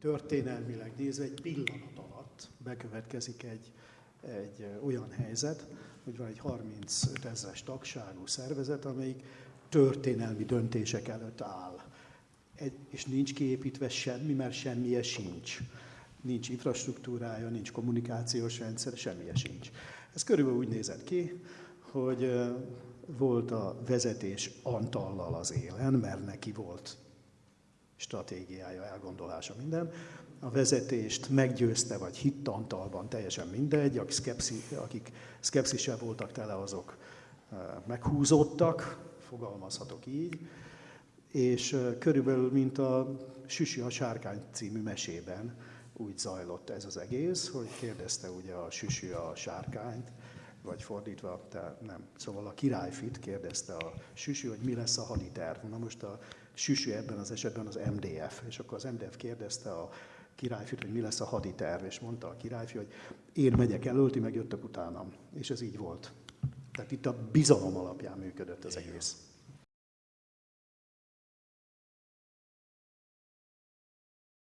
történelmileg nézve egy pillanat alatt bekövetkezik egy, egy olyan helyzet, hogy van egy 35 ezres tagságú szervezet, amelyik történelmi döntések előtt áll. Egy, és nincs kiépítve semmi, mert semmije sincs. Nincs infrastruktúrája, nincs kommunikációs rendszer, semmije sincs. Ez körülbelül úgy nézett ki, hogy volt a vezetés Antallal az élen, mert neki volt stratégiája, elgondolása, minden. A vezetést meggyőzte, vagy hitt Antalban, teljesen mindegy, akik, szkepszi, akik szkepszissel voltak tele, azok meghúzódtak, fogalmazhatok így, és körülbelül, mint a Süsi a sárkány című mesében úgy zajlott ez az egész, hogy kérdezte ugye a Süsi a sárkányt, vagy fordítva, tehát nem. Szóval a királyfit kérdezte a Süsi, hogy mi lesz a haditerv. Na most a Süsi ebben az esetben az MDF, és akkor az MDF kérdezte a királyfit, hogy mi lesz a haditerv, és mondta a királyfi, hogy én megyek előtt, meg jöttök utánam. És ez így volt. Tehát itt a bizalom alapján működött az egész.